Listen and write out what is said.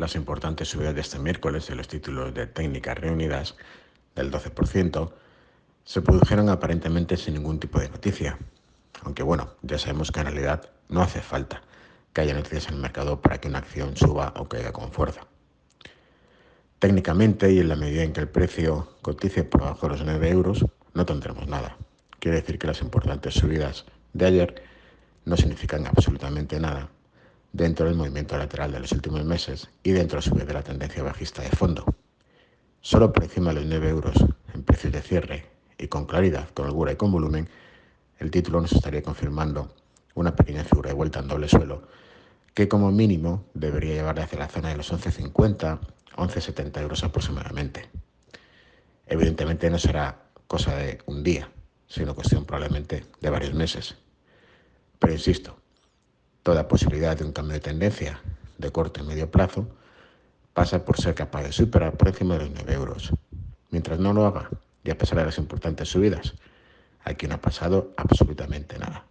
las importantes subidas de este miércoles en los títulos de técnicas reunidas del 12% se produjeron aparentemente sin ningún tipo de noticia. Aunque bueno, ya sabemos que en realidad no hace falta que haya noticias en el mercado para que una acción suba o caiga con fuerza. Técnicamente y en la medida en que el precio cotice por debajo de los 9 euros, no tendremos nada. Quiere decir que las importantes subidas de ayer no significan absolutamente nada dentro del movimiento lateral de los últimos meses y dentro a su vez de la tendencia bajista de fondo. Solo por encima de los 9 euros en precios de cierre y con claridad, con holgura y con volumen, el título nos estaría confirmando una pequeña figura de vuelta en doble suelo que como mínimo debería llevar hacia la zona de los 11.50, 11.70 euros aproximadamente. Evidentemente no será cosa de un día, sino cuestión probablemente de varios meses. Pero insisto, toda posibilidad de un cambio de tendencia de corto y medio plazo pasa por ser capaz de superar por encima de los 9 euros. Mientras no lo haga, y a pesar de las importantes subidas, aquí no ha pasado absolutamente nada.